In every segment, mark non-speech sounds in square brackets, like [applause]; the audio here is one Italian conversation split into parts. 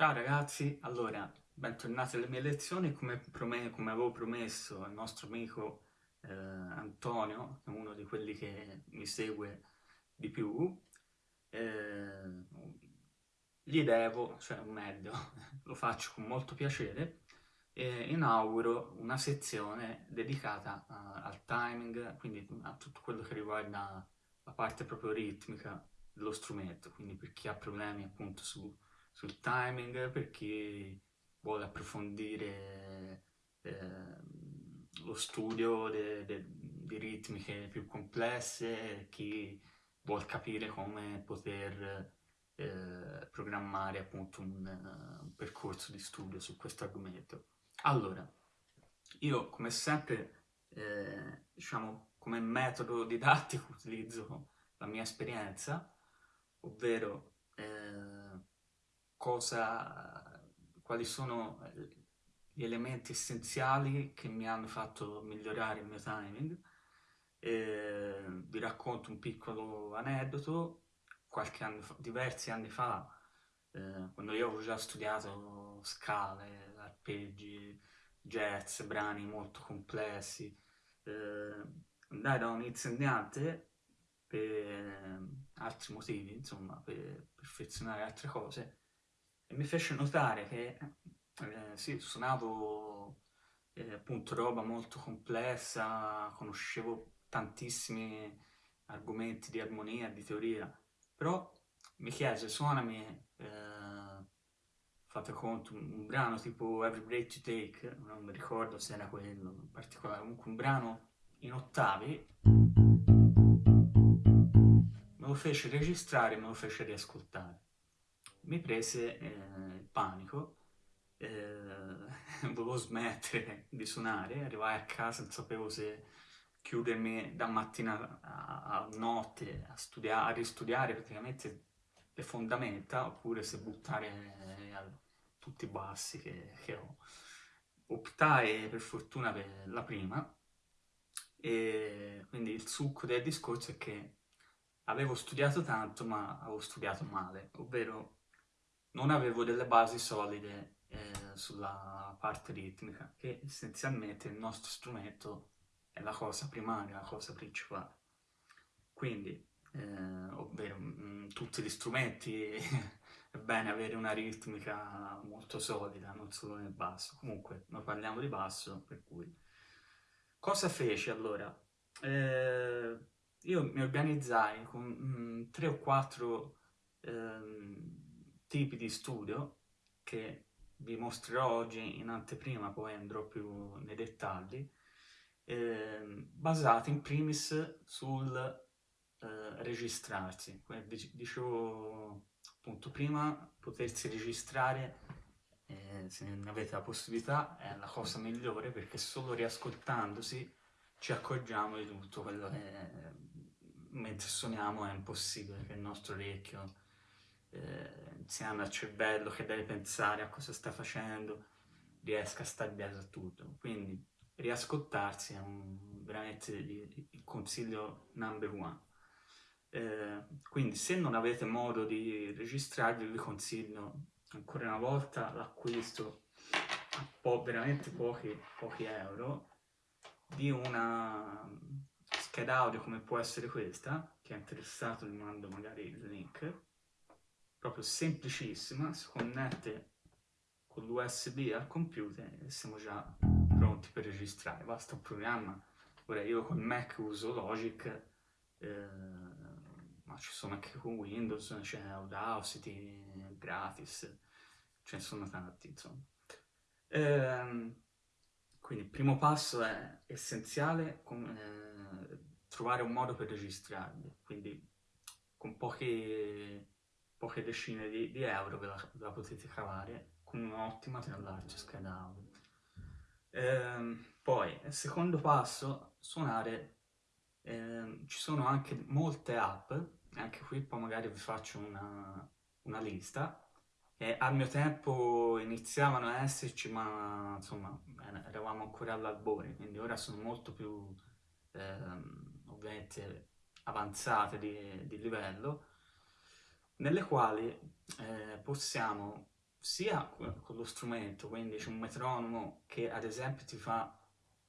Ciao ragazzi, allora, bentornati alle mie lezioni, come, come avevo promesso al nostro amico eh, Antonio, che è uno di quelli che mi segue di più, eh, gli devo, cioè meglio, [laughs] lo faccio con molto piacere, e inauguro una sezione dedicata uh, al timing, quindi a tutto quello che riguarda la parte proprio ritmica dello strumento, quindi per chi ha problemi appunto su sul timing per chi vuole approfondire eh, lo studio di ritmiche più complesse, chi vuole capire come poter eh, programmare appunto un, un, percorso di studio su questo argomento. Allora, io come sempre, eh, diciamo, come metodo didattico [laughs] utilizzo la mia esperienza, ovvero cosa, quali sono gli elementi essenziali che mi hanno fatto migliorare il mio timing. E vi racconto un piccolo aneddoto. Qualche anno fa, diversi anni fa, eh, quando io avevo già studiato scale, arpeggi, jazz, brani molto complessi, eh, andai da un insegnante per altri motivi, insomma, per perfezionare altre cose, mi fece notare che eh, sì, suonavo eh, appunto roba molto complessa, conoscevo tantissimi argomenti di armonia, di teoria, però mi chiese suonami, eh, fate conto, un, un, brano tipo Every Breath You Take, non mi ricordo se era quello in particolare, comunque un brano in ottavi, me lo fece registrare e me lo fece riascoltare mi prese eh, il panico, eh, [laughs] volevo smettere di suonare, arrivai a casa non sapevo se chiudermi da mattina a, a notte a, studiare, a ristudiare praticamente le fondamenta oppure se buttare eh, tutti i bassi che, che ho. Optai per fortuna per la prima e quindi il succo del discorso è che avevo studiato tanto ma avevo studiato male, ovvero non avevo delle basi solide eh, sulla parte ritmica, che essenzialmente il nostro strumento è la cosa primaria, la cosa principale. Quindi, eh, ovvero, mh, mm, tutti gli strumenti [laughs] è bene avere una ritmica molto solida, non solo nel basso. Comunque, noi parliamo di basso, per cui... Cosa feci allora? Eh, io mi organizzai con mh, mm, tre o quattro... Ehm, tipi di studio che vi mostrerò oggi in anteprima, poi andrò più nei dettagli, eh, basati in primis sul eh, registrarsi. Dicevo appunto prima, potersi registrare, eh, se ne avete la possibilità, è la cosa migliore perché solo riascoltandosi ci accorgiamo di tutto quello che mentre suoniamo è impossibile che il nostro orecchio eh, insieme al cervello che deve pensare a cosa sta facendo, riesca a stare dietro a tutto. Quindi riascoltarsi è un, veramente il consiglio number one. Eh, quindi se non avete modo di registrarvi vi consiglio ancora una volta l'acquisto a po veramente pochi, pochi euro di una scheda audio come può essere questa, chi è interessato vi mando magari il link, proprio semplicissima, si connette con l'USB al computer e siamo già pronti per registrare. Basta un programma, ora io con Mac uso Logic, eh, ma ci sono anche con Windows, c'è Audacity gratis, ce ne sono tanti insomma. Eh, quindi il primo passo è essenziale eh, trovare un modo per registrarli, quindi con pochi poche decine di, di euro ve la, la, potete cavare con un'ottima tra scheda audio. Ehm, poi, secondo passo, suonare, ehm, ci sono anche molte app, anche qui poi magari vi faccio una, una lista, e al mio tempo iniziavano a esserci, ma insomma eravamo ancora all'albore, quindi ora sono molto più ehm, ovviamente avanzate di, di livello, nelle quali eh, possiamo sia con lo strumento, quindi c'è un metronomo che ad esempio ti fa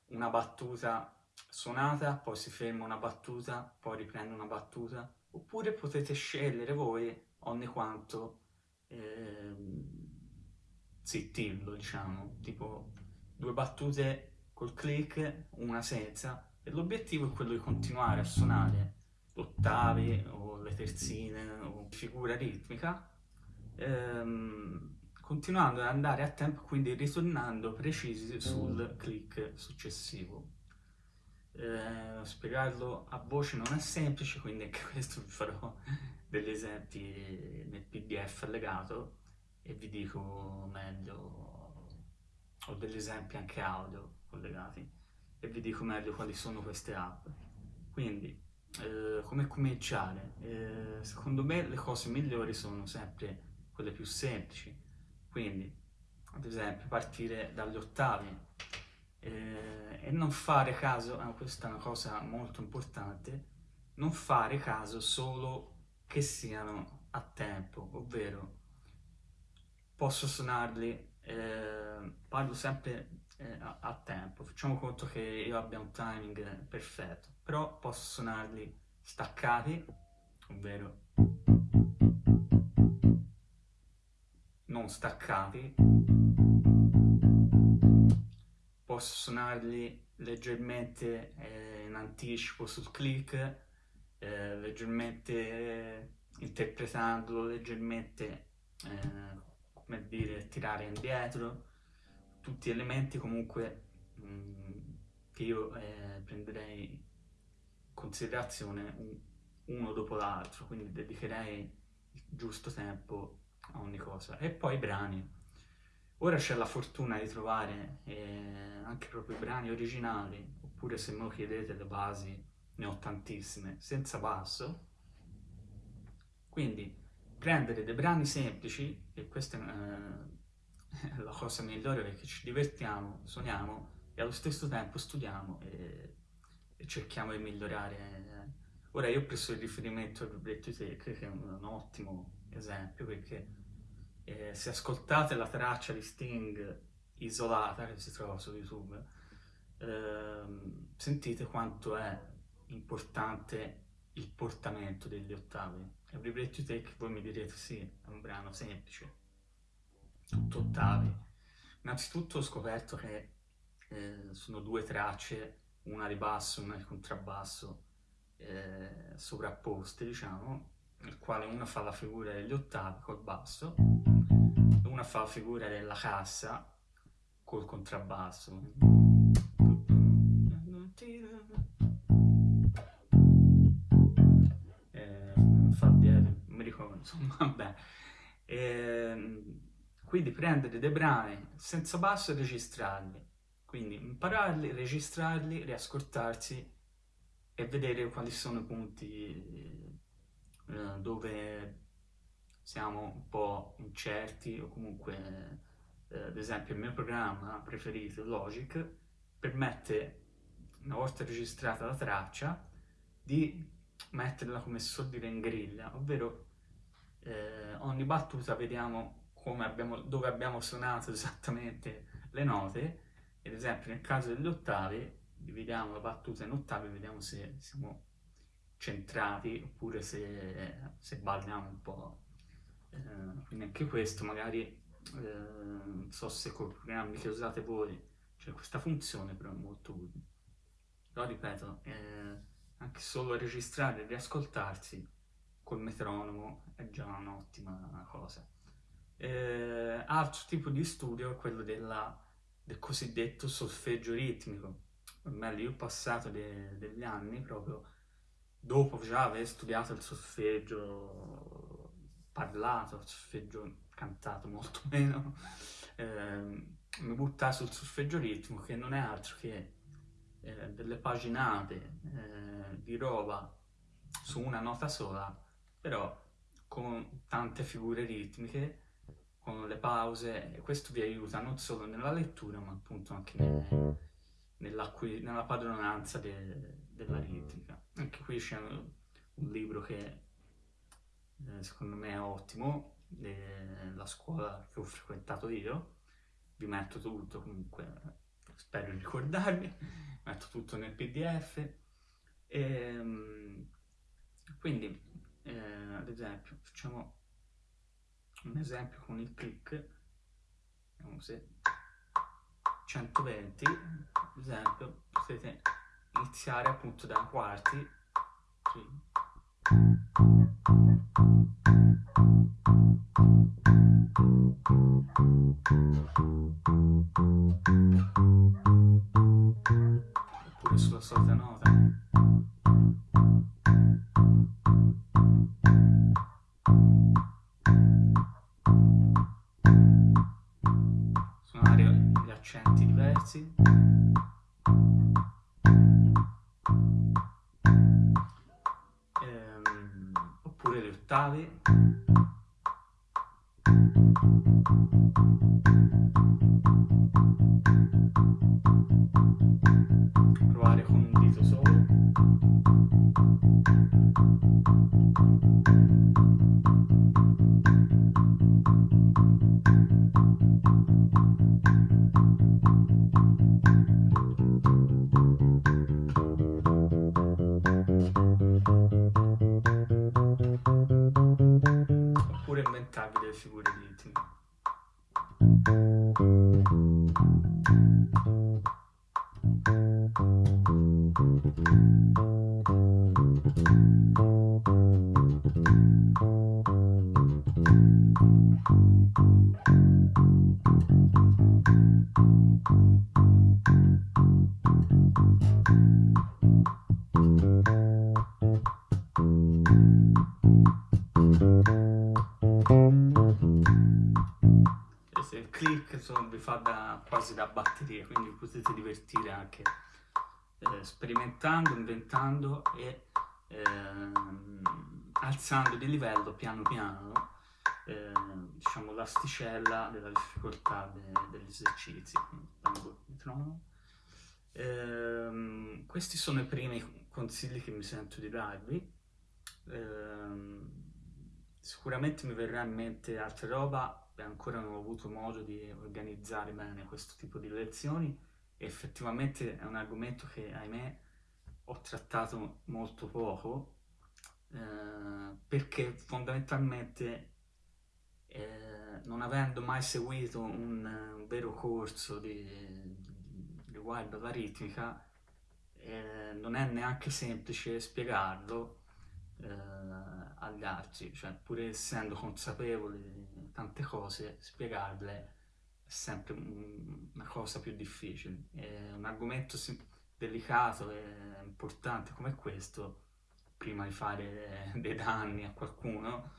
una battuta suonata, poi si ferma una battuta, poi riprende una battuta, oppure potete scegliere voi ogni quanto eh, zittirlo, diciamo, tipo due battute col click, una senza, e l'obiettivo è quello di continuare a suonare ottavi o le terzine o figura ritmica, ehm, continuando ad andare a tempo, quindi ritornando precisi sul click successivo. Eh, spiegarlo a voce non è semplice, quindi anche [laughs] questo vi farò degli esempi nel pdf allegato e vi dico meglio, ho degli esempi anche audio collegati e vi dico meglio quali sono queste app. Quindi, eh, come cominciare? Eh, secondo me le cose migliori sono sempre quelle più semplici, quindi ad esempio partire dagli ottavi eh, e non fare caso, eh, questa è una cosa molto importante, non fare caso solo che siano a tempo, ovvero posso suonarli, eh, parlo sempre a, a, tempo, facciamo conto che io abbia un timing perfetto, però posso suonarli staccati, ovvero non staccati, posso suonarli leggermente eh, in anticipo sul click, eh, leggermente eh, interpretandolo, leggermente, eh, come dire, tirare indietro, tutti elementi comunque mh, mm, che io eh, prenderei considerazione un, uno dopo l'altro, quindi dedicherei il giusto tempo a ogni cosa. E poi i brani. Ora c'è la fortuna di trovare eh, anche proprio i brani originali, oppure se me lo chiedete le basi, ne ho tantissime, senza basso. Quindi prendere dei brani semplici, e questa è eh, [laughs] la cosa migliore perché ci divertiamo, suoniamo e allo stesso tempo studiamo e cerchiamo di migliorare. Ora io ho preso il riferimento al libretto Tech, che è un, un ottimo esempio perché eh, se ascoltate la traccia di Sting isolata che si trova su YouTube, ehm, sentite quanto è importante il portamento degli ottavi. Every Breath You Take, voi mi direte sì, è un brano semplice, tutto ottavi. Innanzitutto ho scoperto che eh, sono due tracce, una di basso e una di contrabbasso, eh, sovrapposte, diciamo, nel quale una fa la figura degli ottavi col basso, e una fa la figura della cassa col contrabbasso. Eh, fa dietro, non mi ricordo, insomma, [laughs] vabbè. Eh, quindi prendere dei brani senza basso e registrarli. Quindi impararli, registrarli, riascoltarsi e vedere quali sono i punti eh, dove siamo un po' incerti o comunque, eh, ad esempio, il mio programma preferito, Logic, permette, una volta registrata la traccia, di metterla come suol dire in griglia, ovvero eh, ogni battuta vediamo abbiamo, dove abbiamo suonato esattamente le note, ad esempio nel caso degli ottavi, dividiamo la battuta in ottavi e vediamo se siamo centrati oppure se, se balliamo un po'. Eh, quindi anche questo magari, eh, non so se con i programmi che usate voi c'è questa funzione, però è molto utile. Però ripeto, eh, anche solo registrare e riascoltarsi col metronomo è già un'ottima cosa. Eh, altro tipo di studio è quello della, del cosiddetto solfeggio ritmico. O meglio, io ho passato de, degli anni proprio dopo già aver studiato il solfeggio parlato, il solfeggio cantato molto [laughs] meno, eh, mi buttai sul solfeggio ritmico che non è altro che eh, delle paginate eh, di roba su una nota sola, però con tante figure ritmiche, con le pause, e questo vi aiuta non solo nella lettura, ma appunto anche nel, nella, nella padronanza de, della ritmica. Anche qui c'è un libro che eh, secondo me è ottimo, eh, la scuola che ho frequentato io, vi metto tutto comunque, spero di ricordarmi, [laughs] metto tutto nel pdf, e, ehm, quindi eh, ad esempio facciamo un esempio con il click, vediamo se 120, ad esempio potete iniziare appunto da quarti, sì. oppure sulla solita nota suonare gli accenti diversi. Ehm, oppure le ottavi provare con un dito solo click insomma, vi fa da, quasi da batteria, quindi potete divertire anche eh, sperimentando, inventando e ehm, alzando di livello piano piano eh, diciamo l'asticella della difficoltà de, degli esercizi. Eh, questi sono i primi consigli che mi sento di darvi. Eh, sicuramente mi verrà in mente altra roba ancora non ho avuto modo di organizzare bene questo tipo di lezioni e effettivamente è un argomento che ahimè ho trattato molto poco eh, perché fondamentalmente eh, non avendo mai seguito un, un vero corso di, riguardo alla ritmica eh, non è neanche semplice spiegarlo eh, agli altri, cioè pur essendo consapevole di tante cose, spiegarle è sempre una cosa più difficile. È un argomento delicato e importante come questo, prima di fare dei danni a qualcuno,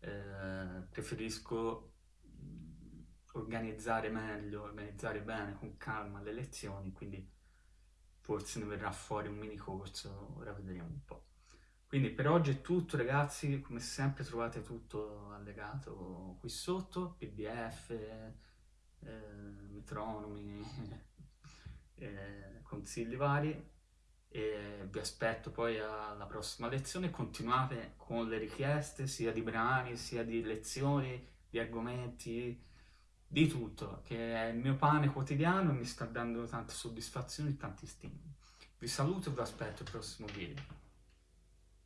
eh, preferisco organizzare meglio, organizzare bene, con calma le lezioni, quindi forse ne verrà fuori un mini corso, ora vedremo un po'. Quindi per oggi è tutto ragazzi, come sempre trovate tutto allegato qui sotto, pdf, eh, metronomi, [laughs] eh, consigli vari e vi aspetto poi alla prossima lezione, continuate con le richieste sia di brani, sia di lezioni, di argomenti, di tutto, che è il mio pane quotidiano e mi sta dando tante soddisfazioni e tanti stimoli. Vi saluto e vi aspetto al prossimo video.